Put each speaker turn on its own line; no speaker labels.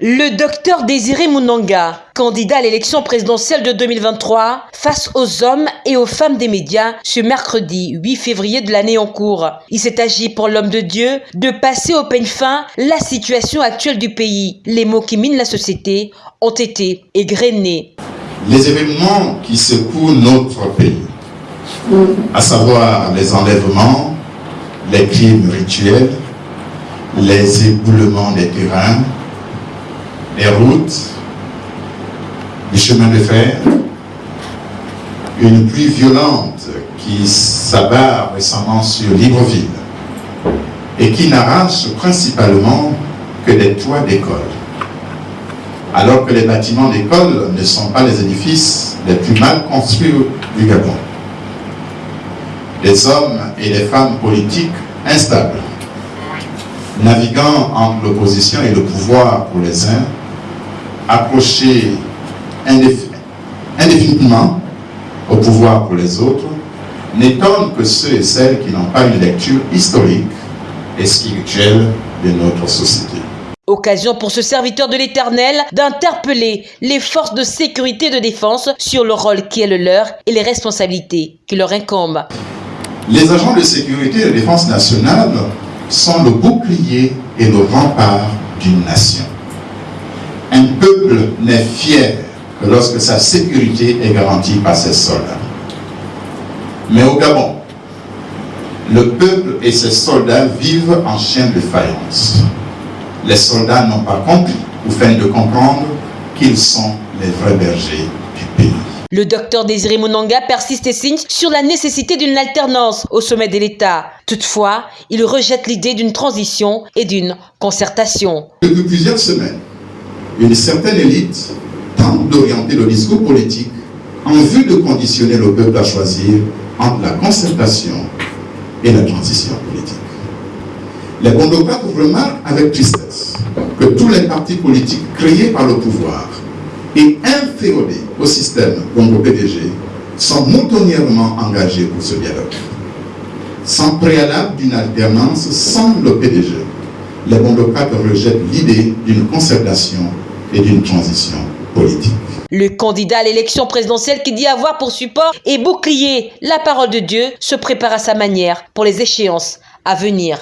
Le docteur Désiré Mounanga, candidat à l'élection présidentielle de 2023, face aux hommes et aux femmes des médias ce mercredi 8 février de l'année en cours. Il s'est agi pour l'homme de Dieu de passer au peigne fin la situation actuelle du pays. Les mots qui minent la société ont été égrenés.
Les événements qui secouent notre pays, à savoir les enlèvements, les crimes rituels, les éboulements des terrains, les routes, les chemins de fer, une pluie violente qui s'abat récemment sur Libreville et qui n'arrache principalement que des toits d'école. Alors que les bâtiments d'école ne sont pas les édifices les plus mal construits du Gabon. Des hommes et des femmes politiques instables, naviguant entre l'opposition et le pouvoir pour les uns, accrochés indéfiniment au pouvoir pour les autres, n'étonne que ceux et celles qui n'ont pas une lecture historique et spirituelle de notre société.
Occasion pour ce serviteur de l'Éternel d'interpeller les forces de sécurité et de défense sur le rôle qui est le leur et les responsabilités qui leur incombent.
Les agents de sécurité et de défense nationale sont le bouclier et le rempart d'une nation. Un peuple n'est fier que lorsque sa sécurité est garantie par ses soldats. Mais au Gabon, le peuple et ses soldats vivent en chien de faïence. Les soldats n'ont pas compris ou feignent de comprendre qu'ils sont les vrais bergers du pays.
Le docteur Désiré Mounanga persiste et signe sur la nécessité d'une alternance au sommet de l'État. Toutefois, il rejette l'idée d'une transition et d'une concertation.
Depuis plusieurs semaines, une certaine élite tente d'orienter le discours politique en vue de conditionner le peuple à choisir entre la concertation et la transition politique. Les bondocrates remarquent avec tristesse que tous les partis politiques créés par le pouvoir et inféodés au système Bongo PDG sont moutonnièrement engagés pour ce dialogue. Sans préalable d'une alternance sans le PDG, les bondocrates rejettent l'idée d'une concertation et d'une transition politique.
Le candidat à l'élection présidentielle qui dit avoir pour support et bouclier la parole de Dieu se prépare à sa manière pour les échéances à venir.